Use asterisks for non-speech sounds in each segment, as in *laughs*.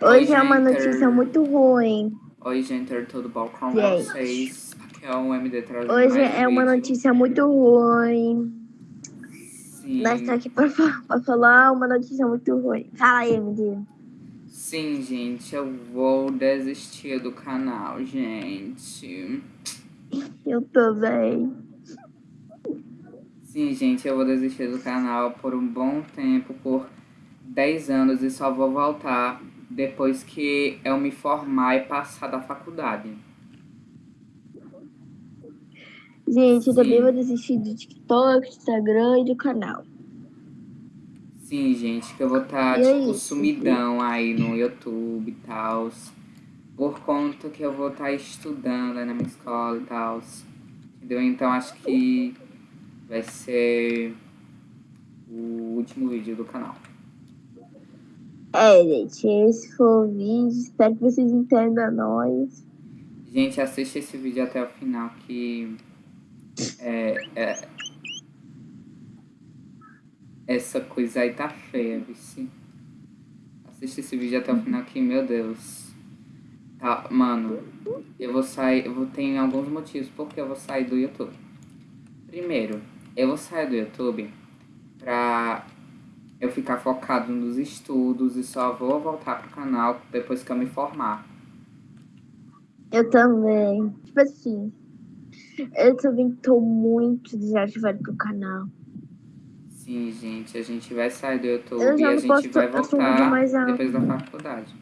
Hoje é uma notícia muito ruim. Oi, gente, tudo bom com Gente. vocês? Aqui é o MD trazendo Hoje é uma notícia muito ruim. Sim, Nós estamos aqui pra, pra falar uma notícia muito ruim. Fala aí, MD. sim, gente, eu vou desistir do canal, gente. Eu também. Sim, gente, eu vou desistir do canal por um bom tempo, por 10 anos, e só vou voltar depois que eu me formar e passar da faculdade. Gente, eu Sim. também vou desistir do TikTok, Instagram e do canal. Sim, gente, que eu vou estar, E é tipo, sumidão aí no YouTube e tal. Por conta que eu vou estar estudando aí na minha escola e tal. Entendeu? Então acho que vai ser o último vídeo do canal. É, gente, esse foi o vídeo. Espero que vocês entendam nós. Gente, assiste esse vídeo até o final que é, é- essa coisa aí tá feia, vice. Assiste esse vídeo até o final que, meu Deus. Tá, mano, eu vou sair, eu vou ter alguns motivos porque eu vou sair do YouTube. Primeiro, eu vou sair do YouTube pra eu ficar focado nos estudos e só vou voltar pro canal depois que eu me formar. Eu também. Tipo assim, eu também tô muito desativado pro canal. Sim, gente, a gente vai sair do YouTube Eu e a gente posso vai voltar depois da faculdade.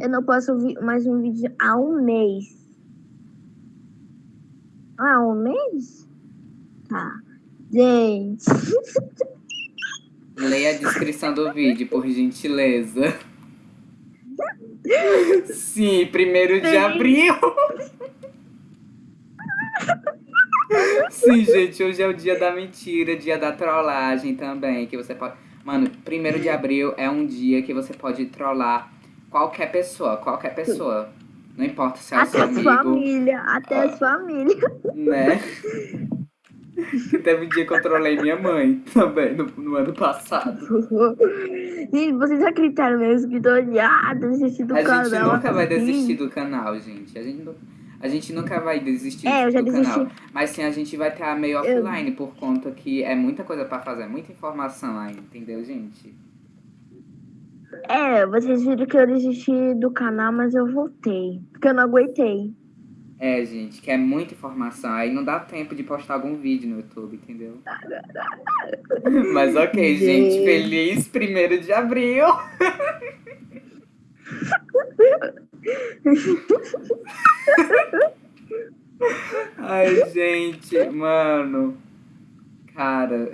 Eu não posso ouvir mais um vídeo há um mês. Ah, um mês? Tá. Gente. *laughs* Leia a descrição do vídeo, por gentileza. Sim, primeiro de abril. Sim, gente, hoje é o dia da mentira, dia da trollagem também, que você pode... Mano, primeiro de abril é um dia que você pode trollar qualquer pessoa, qualquer pessoa. Não importa se é o Até seu a amigo, família. Até a Ah. família. né? Teve um dia que eu trolei minha mãe *laughs* também, no, no ano passado. Gente, *laughs* vocês acreditaram mesmo que tô odiada desistir do A canal? gente nunca vai desistir do canal, gente. A gente, nu- a gente nunca vai desistir É, eu do desisti. canal. Mas sim, a gente vai estar meio Eu- offline por conta que é muita coisa pra fazer, muita informação aí, entendeu, gente? É, vocês viram que eu desisti do canal, mas eu voltei. Porque eu não aguentei. É, gente, que é muita informação. Aí não dá tempo de postar algum vídeo no YouTube, entendeu? *laughs* Mas ok, gente. Gente. Feliz primeiro de abril! *laughs* Ai, gente, mano. Cara,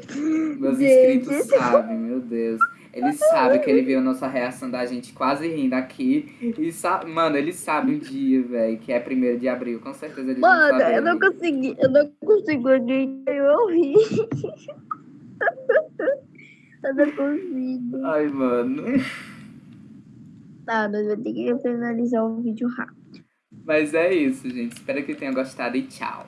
meus Gente. inscritos sabem, meu Deus. Eles sabem que ele viu a nossa reação da gente quase rindo aqui. E sa mano, eles sabem o dia, velho, que é primeiro de abril. Com certeza eles Mano, não sabem. eu não consegui, eu não consigo acreditar, eu ri. *laughs* eu não consigo. Ai, mano. Tá, nós vamos ter que finalizar o vídeo rápido. Mas é isso, gente. Espero que tenham gostado e tchau.